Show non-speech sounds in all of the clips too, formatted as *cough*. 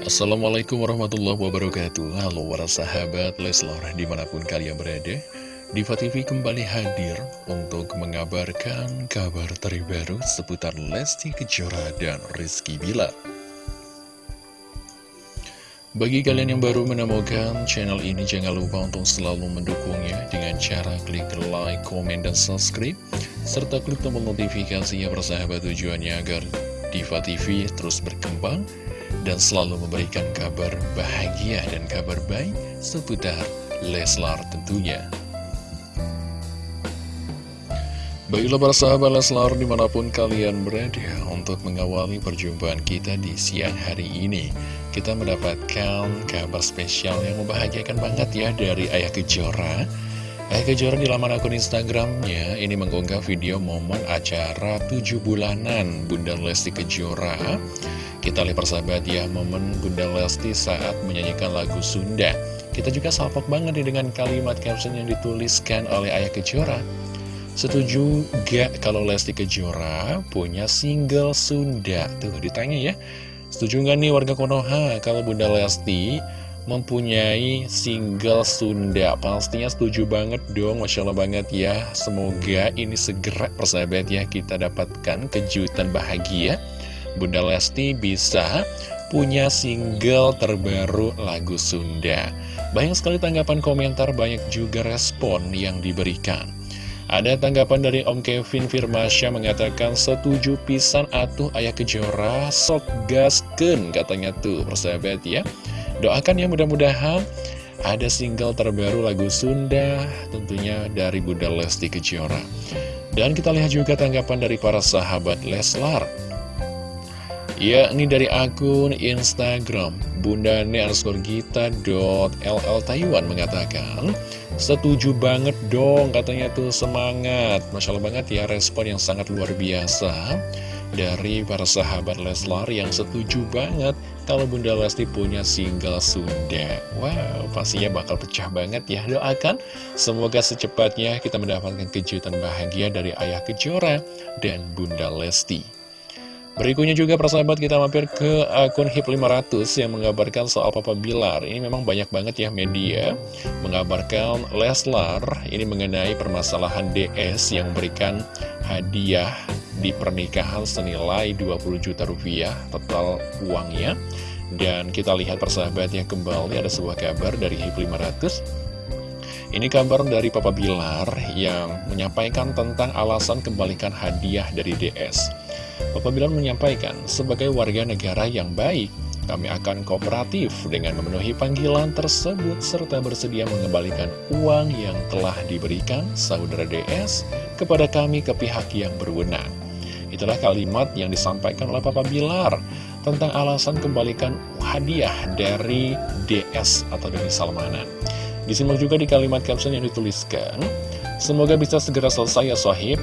Assalamualaikum warahmatullahi wabarakatuh. Halo para sahabat Leslar di mana pun kalian berada Diva TV kembali hadir untuk mengabarkan kabar terbaru seputar Lesti Kejora dan Rizky Bila Bagi kalian yang baru menemukan channel ini jangan lupa untuk selalu mendukungnya dengan cara klik like, komen, dan subscribe serta klik tombol notifikasinya persahabat tujuannya agar Diva TV terus berkembang dan selalu memberikan kabar bahagia dan kabar baik seputar Leslar tentunya. Baiklah para sahabat Leslar di mana pun kalian berada untuk mengawali perjumpaan kita di siang hari ini Kita mendapatkan kabar spesial yang membahagiakan banget ya dari Ayah Kejora Ayah Kejora di laman akun Instagramnya ini mengunggah video momen acara 7 bulanan Bunda Lesti Kejora kita lihat persahabat ya, momen Bunda Lesti saat menyanyikan lagu Sunda. Kita juga salpok banget nih dengan kalimat caption yang dituliskan oleh Ayah Kejora. Setuju gak kalau Lesti Kejora punya single Sunda? Tuh ditanya ya. Setuju gak nih warga Konoha kalau Bunda Lesti mempunyai single Sunda? Pastinya setuju banget dong, Masya Allah banget ya. Semoga ini segera persahabat ya kita dapatkan kejutan bahagia Bunda Lesti bisa punya single terbaru lagu Sunda. Banyak sekali tanggapan komentar, banyak juga respon yang diberikan. Ada tanggapan dari Om Kevin Firmasya mengatakan setuju pisan atuh ayah kejora sok gasken katanya tuh persahabat ya. Doakan ya mudah-mudahan ada single terbaru lagu Sunda tentunya dari Bunda Lesti Kejora. Dan kita lihat juga tanggapan dari para sahabat Leslar. Ya, ini dari akun Instagram Bunda LL Taiwan mengatakan Setuju banget dong katanya tuh semangat Masya Allah banget ya respon yang sangat luar biasa Dari para sahabat Leslar yang setuju banget Kalau Bunda Lesti punya single Sunda Wow pastinya bakal pecah banget ya Doakan semoga secepatnya kita mendapatkan kejutan bahagia dari Ayah Kejora dan Bunda Lesti Berikutnya juga persahabat kita mampir ke akun HIP 500 yang mengabarkan soal Papa Bilar. Ini memang banyak banget ya media mengabarkan Leslar ini mengenai permasalahan DS yang memberikan hadiah di pernikahan senilai 20 juta rupiah total uangnya. Dan kita lihat persahabatnya kembali ada sebuah kabar dari HIP 500 ini kabar dari Papa Bilar yang menyampaikan tentang alasan kembalikan hadiah dari DS. Bapak Bilar menyampaikan, sebagai warga negara yang baik, kami akan kooperatif dengan memenuhi panggilan tersebut serta bersedia mengembalikan uang yang telah diberikan saudara DS kepada kami ke pihak yang berwenang. Itulah kalimat yang disampaikan oleh Papa Bilar tentang alasan kembalikan hadiah dari DS atau dari Salmanan. Disimak juga di kalimat caption yang dituliskan, Semoga bisa segera selesai ya sohib,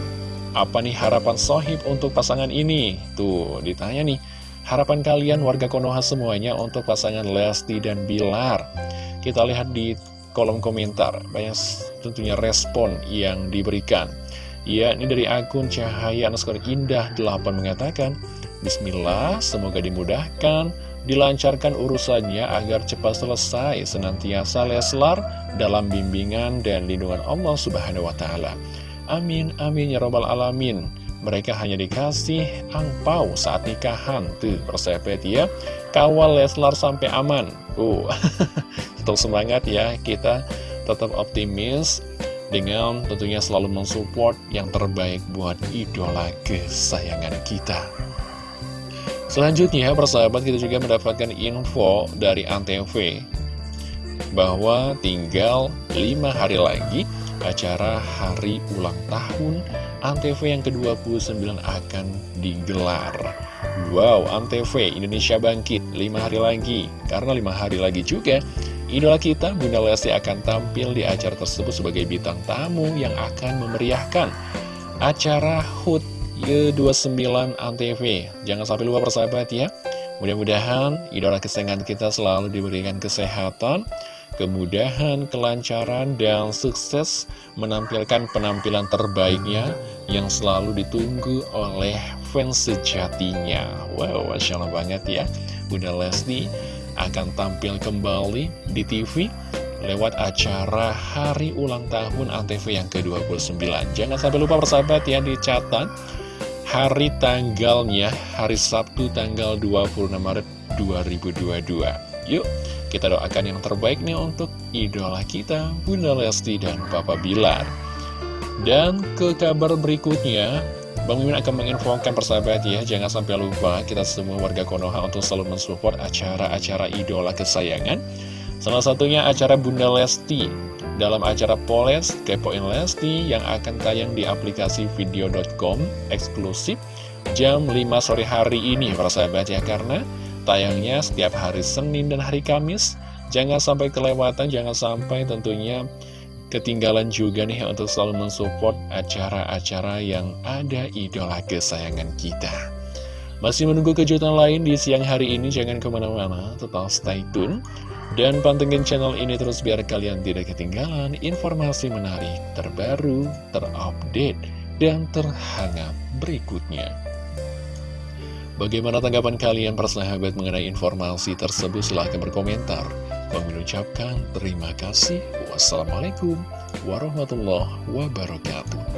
apa nih harapan sohib untuk pasangan ini? Tuh, ditanya nih, harapan kalian warga Konoha semuanya untuk pasangan Lesti dan Bilar. Kita lihat di kolom komentar, banyak tentunya respon yang diberikan. Ya, ini dari akun Cahaya Underscore Indah 8 mengatakan, Bismillah, semoga dimudahkan, dilancarkan urusannya agar cepat selesai, senantiasa Leslar dalam bimbingan dan lindungan Allah Subhanahu wa Ta'ala. Amin, amin ya robbal alamin. Mereka hanya dikasih angpau saat nikahan. Tuh, persahabat ya. Kawal Leslar sampai aman. Uh, *laughs* tetap semangat ya. Kita tetap optimis dengan tentunya selalu mensupport yang terbaik buat idola kesayangan kita. Selanjutnya, persahabat kita juga mendapatkan info dari Antv bahwa tinggal 5 hari lagi acara hari ulang tahun Antv yang ke-29 akan digelar. Wow, Antv Indonesia Bangkit 5 hari lagi. Karena 5 hari lagi juga, idola kita Bunda Lesti akan tampil di acara tersebut sebagai bintang tamu yang akan memeriahkan acara HUT ke-29 Antv. Jangan sampai lupa persahabat ya. Mudah-mudahan idola kesayangan kita selalu diberikan kesehatan, kemudahan, kelancaran, dan sukses menampilkan penampilan terbaiknya yang selalu ditunggu oleh fans sejatinya. Wow, Masya Allah banget ya. Bunda Lesti akan tampil kembali di TV lewat acara hari ulang tahun ANTV yang ke-29. Jangan sampai lupa persahabat ya dicatat hari tanggalnya hari Sabtu tanggal 26 Maret 2022. Yuk, kita doakan yang terbaik nih untuk idola kita, Bunda Lesti dan Papa Bilar. Dan ke kabar berikutnya, Bang Mimin akan menginfokan persahabat ya, jangan sampai lupa kita semua warga Konoha untuk selalu mensupport acara-acara idola kesayangan. Salah satunya acara Bunda Lesti dalam acara Poles Kepoin Lesti yang akan tayang di aplikasi video.com eksklusif jam 5 sore hari ini persahabat ya karena tayangnya setiap hari Senin dan hari Kamis jangan sampai kelewatan jangan sampai tentunya ketinggalan juga nih untuk selalu mensupport acara-acara yang ada idola kesayangan kita. Masih menunggu kejutan lain di siang hari ini, jangan ke mana-mana, tetap stay tune. Dan pantengin channel ini terus biar kalian tidak ketinggalan informasi menarik, terbaru, terupdate, dan terhangat berikutnya. Bagaimana tanggapan kalian persahabat mengenai informasi tersebut? Silahkan berkomentar. Mengucapkan terima kasih. Wassalamualaikum warahmatullahi wabarakatuh.